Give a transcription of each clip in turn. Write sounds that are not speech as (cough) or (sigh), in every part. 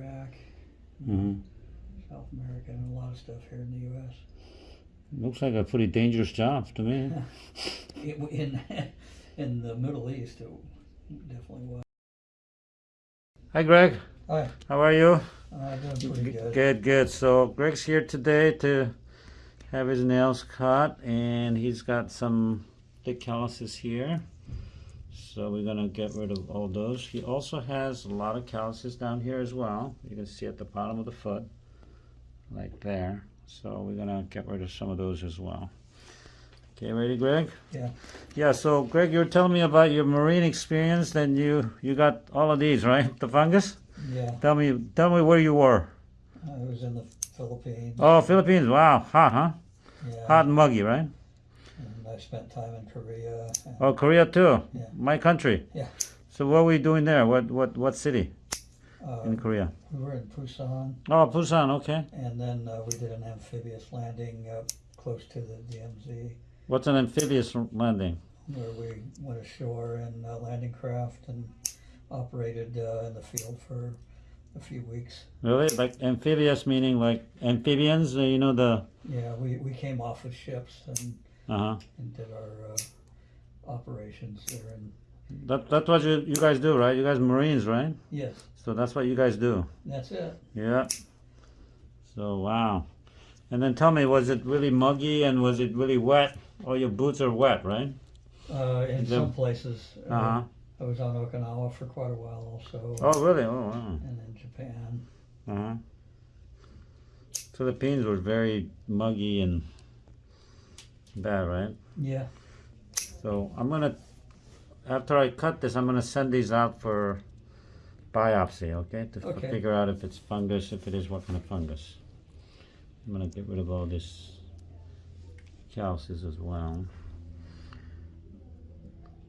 Iraq, hmm South America, and a lot of stuff here in the U.S. Looks like a pretty dangerous job to me. (laughs) It, in (laughs) in the Middle East, it definitely was. Hi, Greg. Hi, How are you? uh, doing pretty good. Good, good. So Greg's here today to have his nails cut, and he's got some thick calluses here. So we're gonna get rid of all those. He also has a lot of calluses down here as well. You can see at the bottom of the foot, like there. So we're gonna get rid of some of those as well. Okay, ready, Greg? Yeah. Yeah. So Greg, you were telling me about your marine experience. Then you you got all of these, right? The fungus. Yeah, Tell me, tell me where you were. I was in the Philippines. Oh, Philippines. Wow, hot, huh? Yeah, Hot and muggy, right? I spent time in Korea. Oh, Korea too. Yeah. My country. Yeah. So what were you doing there? What what what city uh, in Korea? we were in Busan, Oh, Busan. Okay. and then uh, we did an amphibious landing uh, close to the DMZ, What's an amphibious landing? where we went ashore in a landing craft and operated uh, in the field for a few weeks. Really? Like amphibious meaning like amphibians? uh, You know the. Yeah, we, we came off of ships and, Uh huh. and did our uh, operations there. And That that's what you you guys do, right? You guys Marines, right? yes, So that's what you guys do. that's it. Yeah. So wow. And then tell me, was it really muggy and was it really wet? All your boots are wet, right? Uh, in The- some places, uh, Uh huh. I was on Okinawa for quite a while also, Oh really? Oh wow. and in Japan. Uh-huh. Philippines were very muggy and bad, right? Yeah, So I'm gonna, after I cut this, I'm gonna send these out for biopsy, okay? To Okay. figure out if it's fungus, if it is, what kind of fungus. I'm gonna get rid of all this calluses as well.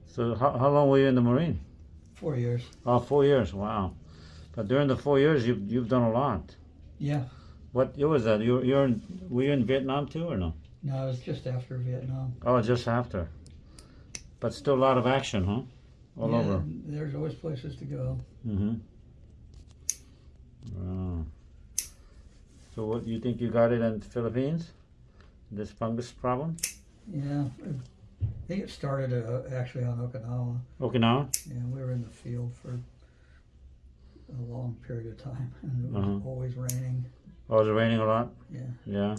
So how, how long were you in the Marine? four years. Oh, four years, wow. But during the four years, you've, you've done a lot. Yeah, What year was that? You you're in, were you in Vietnam too or no? No, it was just after Vietnam. Oh, just after. But still a lot of action, huh? All yeah, over. There's always places to go. Mm-hmm. Wow. So what do you think you got it in the Philippines? This fungus problem? Yeah, I think it started uh, actually on Okinawa. Okinawa? Yeah, we were in the field for a long period of time, and it was Uh-huh. always raining. Oh, is it raining a lot? Yeah. Yeah.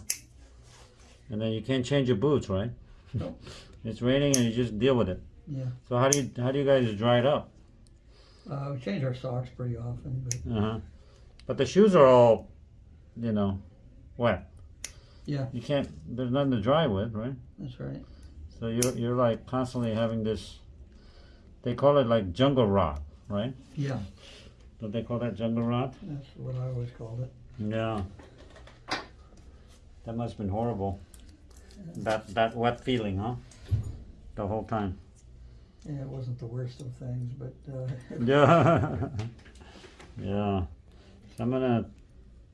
And then you can't change your boots, right? Nope. (laughs) It's raining and you just deal with it. Yeah. So how do you how do you guys dry it up? Uh, we change our socks pretty often, but Uh-huh. But the shoes are all, you know, wet. Yeah. You can't. There's nothing to dry with, right? that's right. So you're you're like constantly having this. They call it like jungle rot, right? Yeah, Don't they call that jungle rot? that's what I always called it. Yeah. That must have been horrible. That that wet feeling, huh? The whole time. Yeah, it wasn't the worst of things, but uh, (laughs) (laughs) Yeah. yeah. So I'm gonna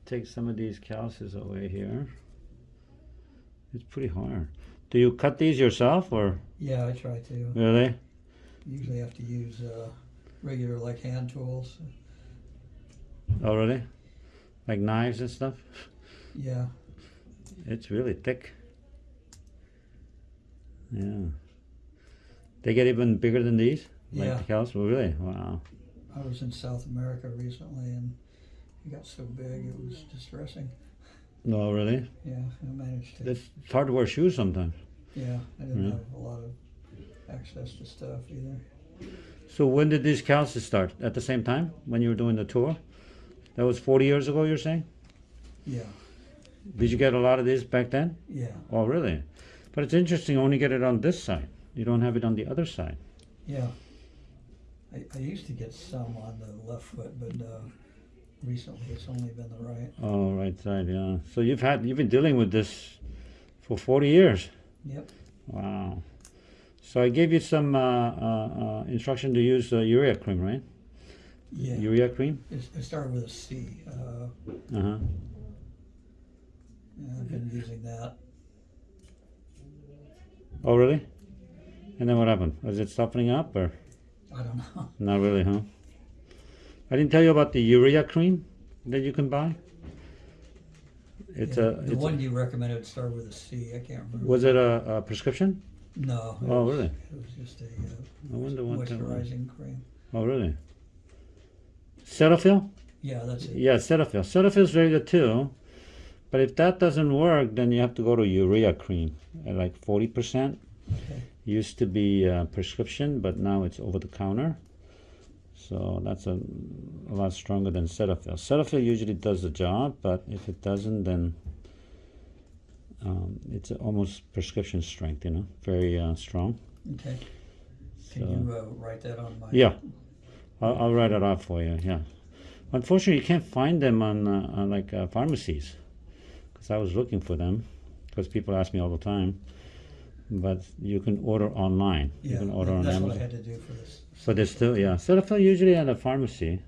take some of these calluses away here. It's pretty hard. Do you cut these yourself or yeah, I try to. really? Usually have to use uh, regular like hand tools. Oh really? Like knives and stuff? Yeah, It's really thick. Yeah. They get even bigger than these? Like Yeah. the cows? Oh, really? Wow. I was in South America recently, and it got so big it was distressing. No, really? Yeah, I managed to. It's hard to wear shoes sometimes. Yeah, I didn't Yeah. have a lot of access to stuff either. So when did these cows start? At the same time? When you were doing the tour? That was 40 years ago, you're saying? Yeah, Did you get a lot of these back then? yeah, Oh, really? But it's interesting, you only get it on this side. You don't have it on the other side. yeah. I, I used to get some on the left foot, but uh, recently it's only been the right. Oh, right side, yeah. So you've had, you've been dealing with this for 40 years. Yep. Wow. So I gave you some uh, uh, uh, instruction to use uh, urea cream, right? Yeah. Urea cream? It, it started with a C. Uh, Uh-huh. I've been using that. Oh, really? And then what happened? Was it softening up or? I don't know. Not really, huh? I didn't tell you about the urea cream. that you can buy? It's Yeah, a. The It's one a, you recommended started with a C, I can't remember. was it a, a prescription? No. Oh, was- really? It was just a uh, I wonder what that was. moisturizing cream. Oh, really? Cetaphil? Yeah, that's it. Yeah, Cetaphil. Cetaphil is very good too. But if that doesn't work, then you have to go to urea cream at like 40%. Okay. Used to be a prescription, but now it's over the counter. So that's a, a lot stronger than Cetaphil. Cetaphil usually does the job, but if it doesn't, then um, it's almost prescription strength, you know, very uh, strong. Okay. So, Can you uh, write that on my? yeah, I'll, I'll write it out for you. Yeah. Unfortunately, you can't find them on, uh, on like uh, pharmacies, because I was looking for them, because people ask me all the time. But you can order online. you can order on that's Amazon. what I had to do for this. So there's still, yeah. Cetaphil usually at a pharmacy.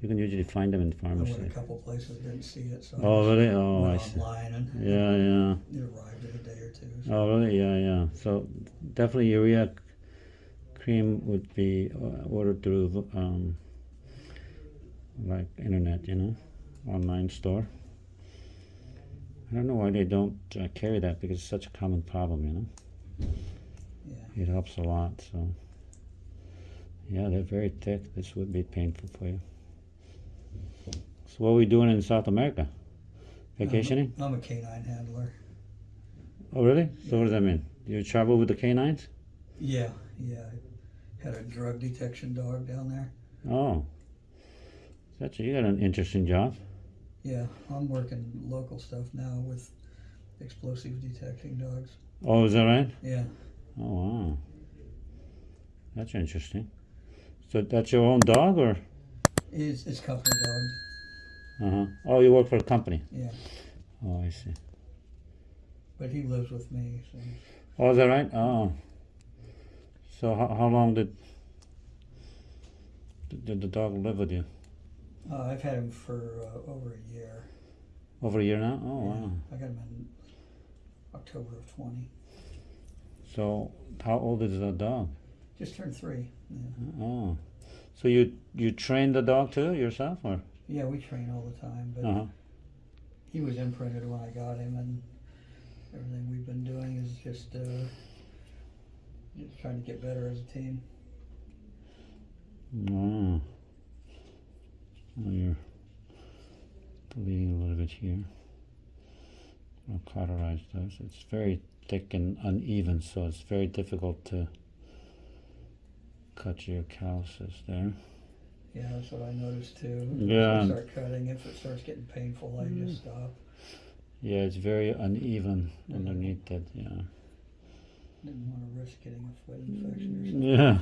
You can usually find them in I went a pharmacy. couple places, didn't see it, so. Oh, really? Oh, I see. online and Yeah, yeah. it arrived in a day or two. so- Oh, really? Yeah, yeah. So definitely urea cream would be uh, ordered through um, like internet, you know, online store. I don't know why they don't uh, carry that because it's such a common problem, you know. Yeah. It helps a lot. So yeah, they're very thick. This would be painful for you. So what are we doing in South America? Vacationing? I'm a canine handler. Oh, really? So what does that mean? You travel with the canines? Yeah, yeah. I had a drug detection dog down there. Oh, that's you got an interesting job. Yeah, I'm working local stuff now with explosive detecting dogs. Oh, is that right? Yeah, Oh, wow. That's interesting. So that's your own dog, or? it's, it's company dogs. Uh huh. Oh, you work for a company. Yeah, Oh, I see. but he lives with me. So Oh, is that right? Oh. So how how long did did the dog live with you? Uh, I've had him for uh, over a year. Over a year now. Oh, Yeah, wow. I got him in October of 20. So how old is the dog? Just turned three. Yeah, Oh. So you you train the dog too yourself, or? yeah we train all the time, but Uh huh. he was imprinted when I got him, and everything we've been doing is just, uh, just trying to get better as a team. Oh. Oh, you're bleeding a little bit here. I'll cauterize those. It's very thick and uneven, so it's very difficult to cut your calluses there. Yeah, that's what I noticed too. Yeah. If I start cutting, if it starts getting painful, I just mm. stop. Yeah, it's very uneven underneath it. Yeah. Didn't want to risk getting a foot infection or mm, something. Yeah.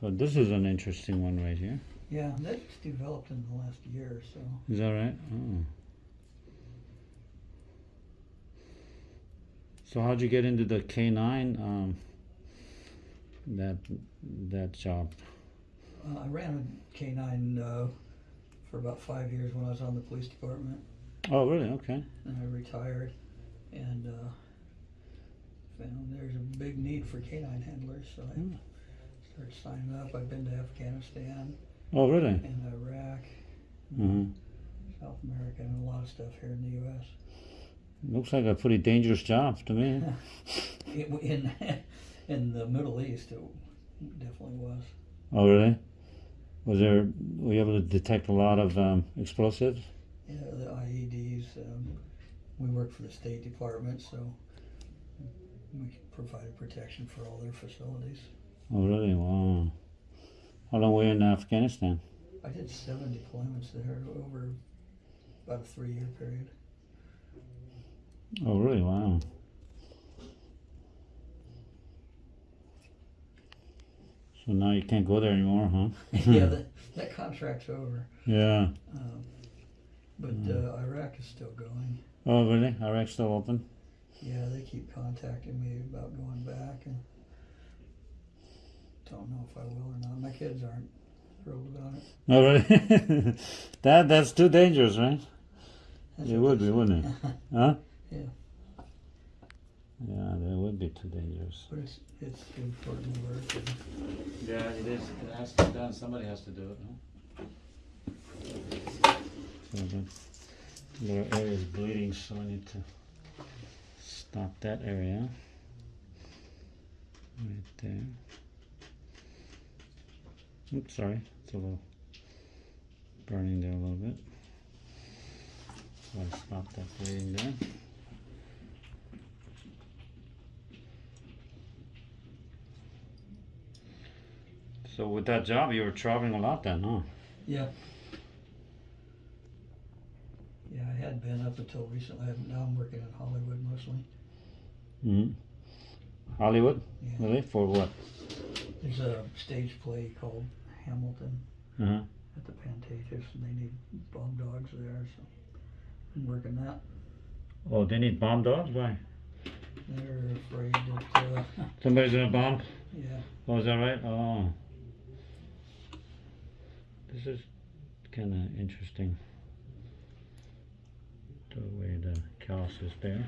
So this is an interesting one right here. Yeah, that's developed in the last year or so. Is that right? Oh. So how'd you get into the canine um, that that job? Uh, I ran a K nine uh, for about five years when I was on the police department, Oh, really? Okay. and I retired, and uh, found there's a big need for canine handlers, so I Hmm. started signing up. I've been to Afghanistan Oh, really? and Iraq, hmm South America, and a lot of stuff here in the U.S. Looks like a pretty dangerous job to me. (laughs) It, in (laughs) in the Middle East, it definitely was. Oh, really? Was there? Were you able to detect a lot of um, explosives? Yeah, the IEDs. Um, we work for the State Department, so we provided protection for all their facilities. Oh, really? Wow. How long were you in Afghanistan? I did seven deployments there over about a three-year period. Oh, really? Wow. So now you can't go there anymore, huh? (laughs) yeah, that, (laughs) that contract's over. Yeah. Um, but uh, Iraq is still going. Oh, really? Iraq's still open? Yeah, they keep contacting me about going back, and don't know if I will or not. My kids aren't thrilled about it. Oh, really? (laughs) that that's too dangerous, right? That's It would be, wouldn't it? (laughs) Huh? Yeah. Yeah, that would be too dangerous. But it's it's important work. And Yeah, it is. It has to be done. Somebody has to do it. So mm-hmm. the little area is bleeding, so I need to stop that area. Right there. Oops, sorry. It's a little burning there a little bit. So I stop that bleeding there. So with that job, you were traveling a lot then, huh? Yeah. Yeah, I had been up until recently. Now I'm working in Hollywood mostly. hmm Hollywood? Yeah. Really? For what? There's a stage play called Hamilton Uh-huh. at the Pantages, and they need bomb dogs there, so I'm working that. Oh, they need bomb dogs? Why? They're afraid that, uh, (laughs) Somebody's gonna bomb? yeah, Oh, is that right? Oh. This is kind of interesting. The way the callus is there.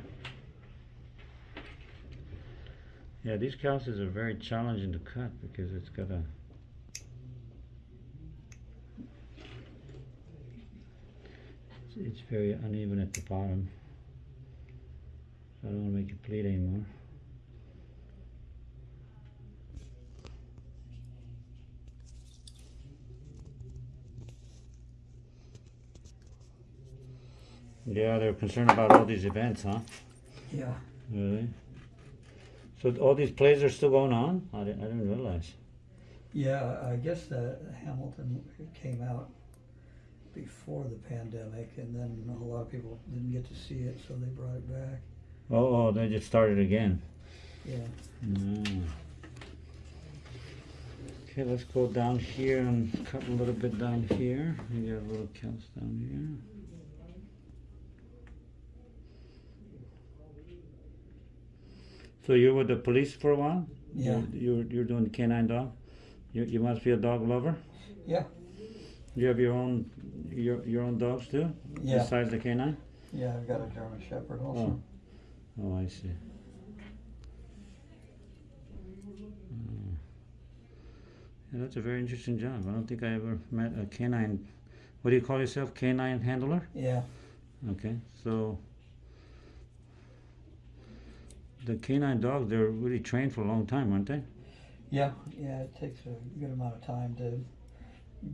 Yeah, these calluses are very challenging to cut because it's got a. It's, it's very uneven at the bottom. So I don't want to make it bleed anymore. Yeah, they're concerned about all these events, huh? yeah. Really? So all these plays are still going on? I didn't, I didn't realize. Yeah, I guess that Hamilton came out before the pandemic, and then a lot of people didn't get to see it, so they brought it back. Oh, oh, they just started again. Yeah. Mm. Okay, let's go down here and cut a little bit down here. We got a little callus down here. So you were the police for a while? Yeah. You you're, you're doing canine dog. You you must be a dog lover. Yeah. You have your own your your own dogs too, Yeah. besides the canine. Yeah, I've got a German Shepherd also. Oh, I see. Mm. Yeah, that's a very interesting job. I don't think I ever met a canine. What do you call yourself? Canine handler? Yeah. Okay, so the canine dogs, they're really trained for a long time, aren't they? Yeah. Yeah. It takes a good amount of time to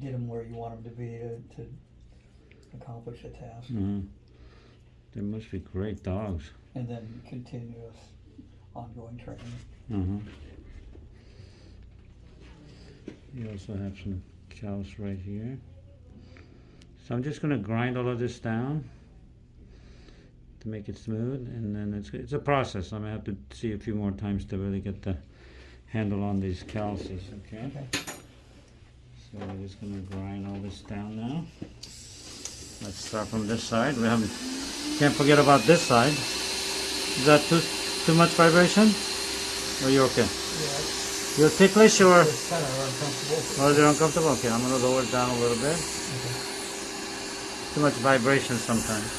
get them where you want them to be to, to accomplish a task, hmm They must be great dogs. and then continuous ongoing training. Uh-huh. You also have some cows right here. So I'm just gonna grind all of this down to make it smooth, and then it's it's a process. I'm gonna have to see a few more times to really get the handle on these calluses. Okay. Okay. So we're just gonna grind all this down now. Let's start from this side. We haven't can't forget about this side. Is that too too much vibration? Are you okay? Yeah. You're ticklish or It's kind of uncomfortable. or is it uncomfortable? Okay, I'm gonna lower it down a little bit. Okay. Too much vibration sometimes.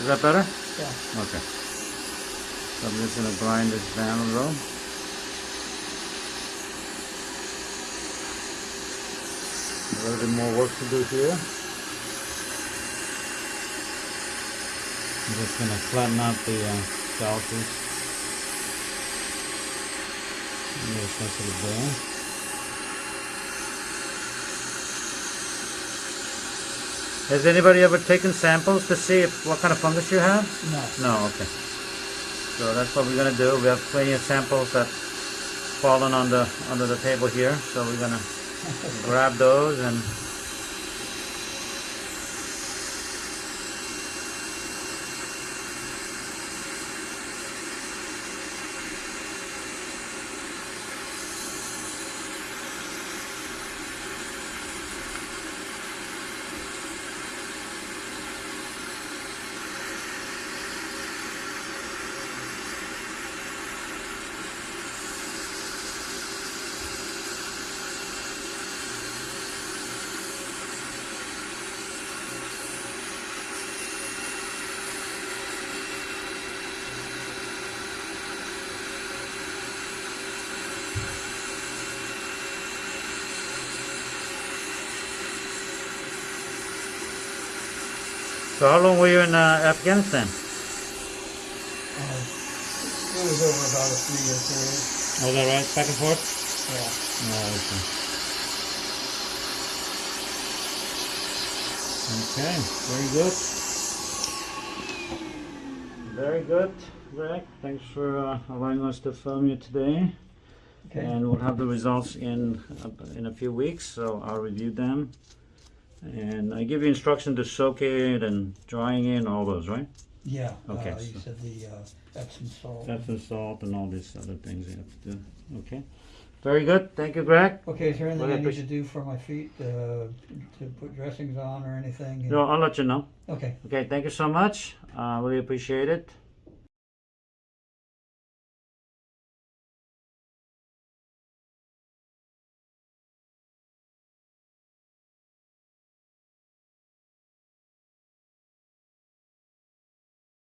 Is that better? Yeah. Okay. So I'm just gonna grind this down a little. A little bit more work to do here. I'm just gonna flatten out the uh, calluses. A little sensitive there. Has anybody ever taken samples to see if what kind of fungus you have? No. No, okay. So that's what we're gonna do. We have plenty of samples that fallen on the under the table here, so we're gonna grab those and So how long were you in uh, Afghanistan? Uh, It was over about a three-year period, Was that right? Back and forth? yeah. Oh, okay. Okay, very good. Very good, Greg. Thanks for uh, allowing us to film you today. Okay, And we'll have the results in in a few weeks, so I'll review them. And I give you instruction to soak it and drying it and all those, right? yeah, Okay, uh, you so- said the uh, Epsom salt. Epsom salt and all these other things you have to do. Okay. Very good. Thank you, Greg. Okay, is there anything Well, I I need to do for my feet, uh, to put dressings on or anything? No, I'll let you know. Okay, Okay, thank you so much. Uh, really appreciate it.